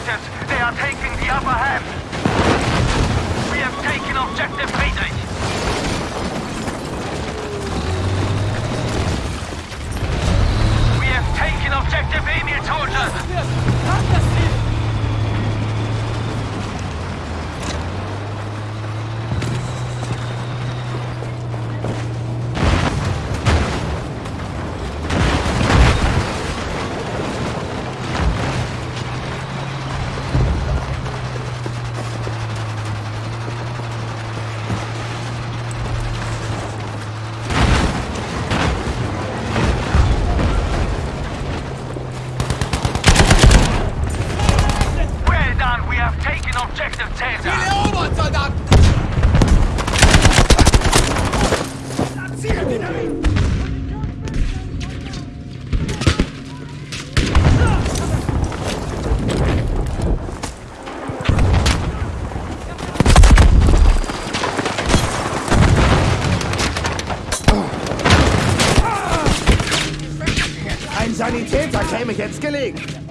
objectives. They are taking the upper hand. We have taken objective Friedrich. We have taken objective Emil soldiers. nämlich jetzt gelegen.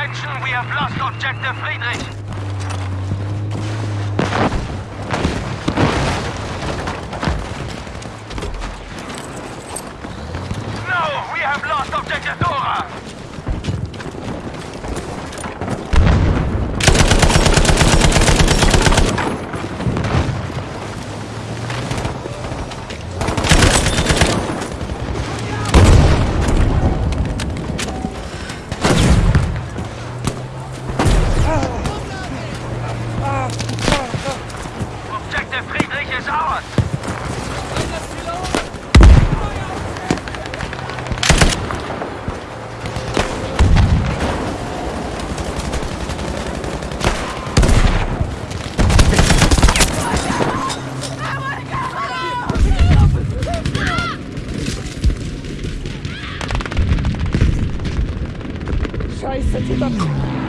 Attention, we have lost objective Friedrich. Saya.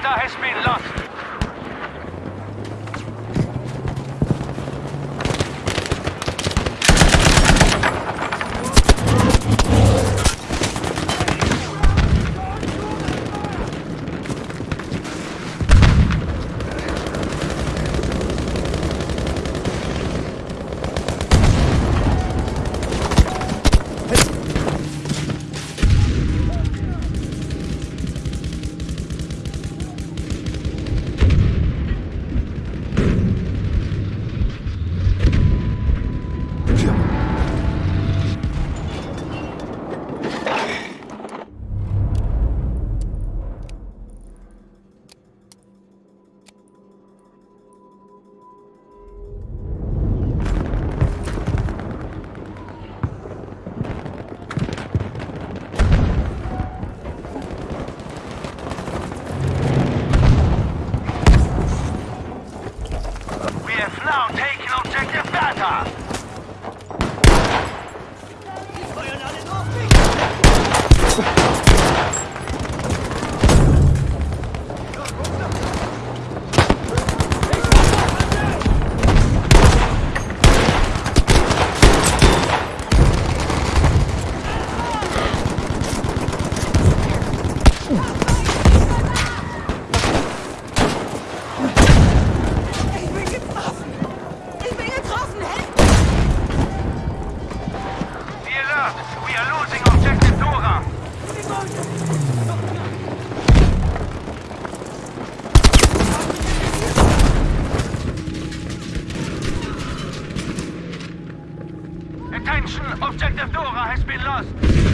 Bertha has been lost. Objective Dora has been lost.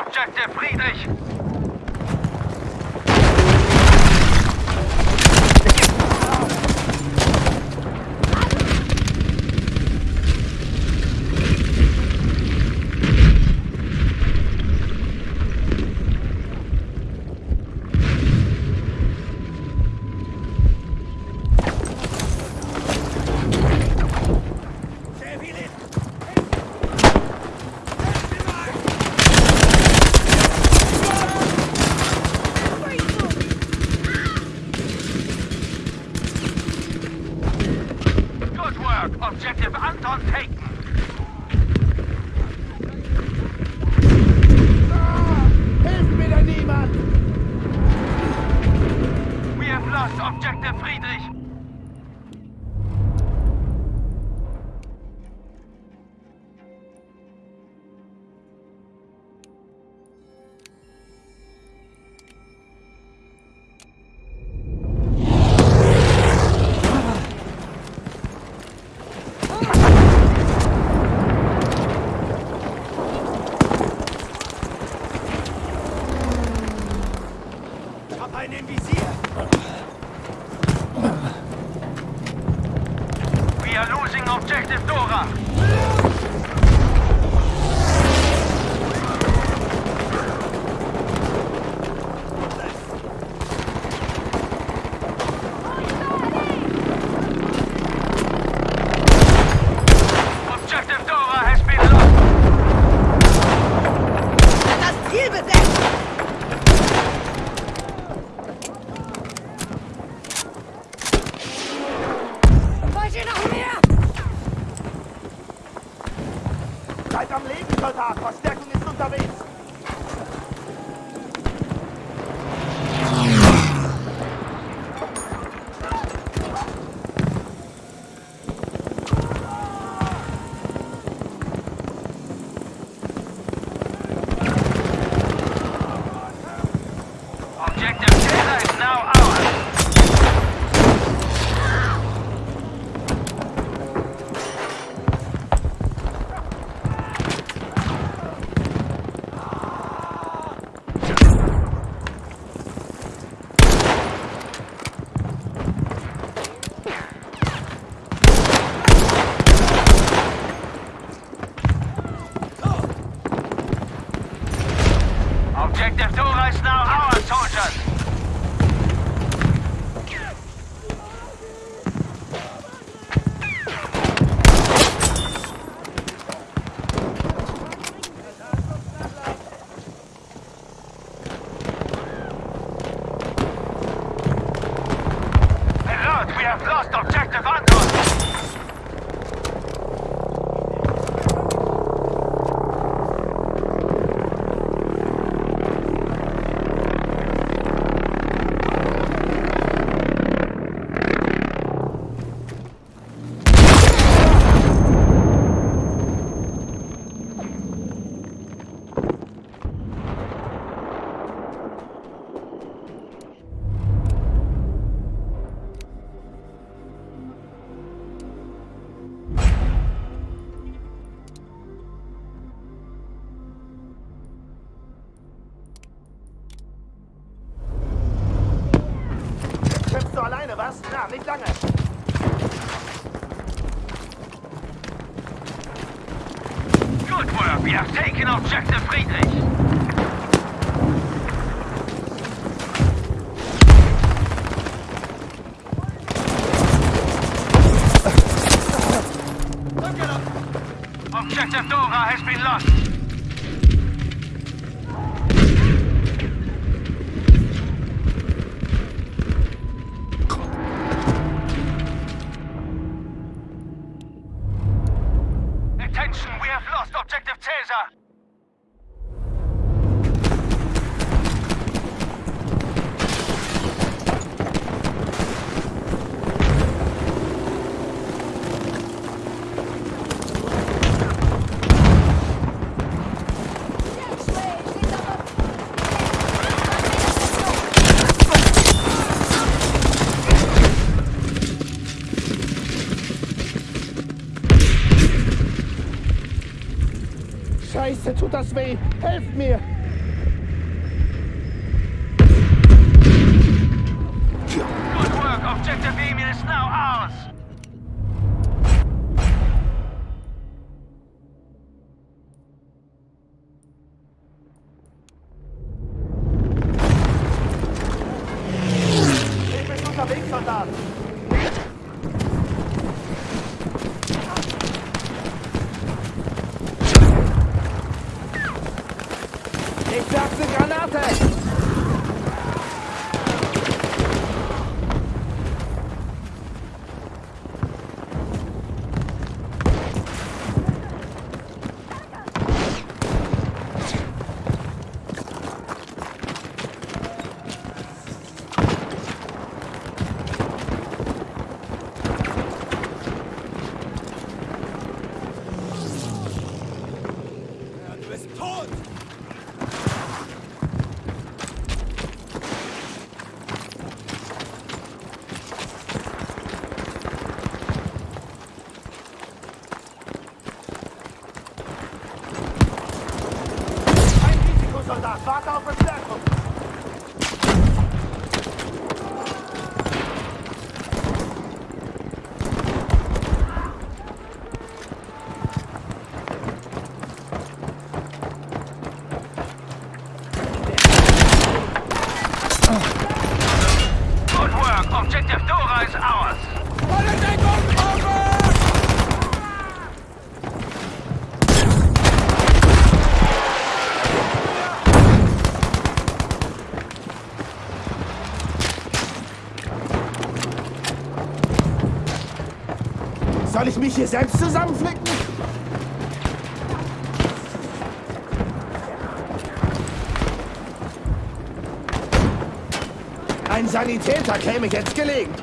Objective Friedrich! Seid am Leben, Soldat! Verstärkung ist unterwegs! Alleine, was? Na, nicht lange. Good work! We have taken objective Friedrich! Objective Dora has been lost! Scheiße, tut das weh. Helft mir. Mich hier selbst zusammenflicken? Ein Sanitäter käme jetzt gelegen.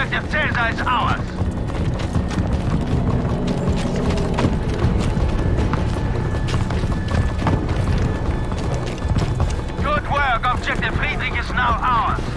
Objective Caesar is ours. Good work. Objective Friedrich is now ours.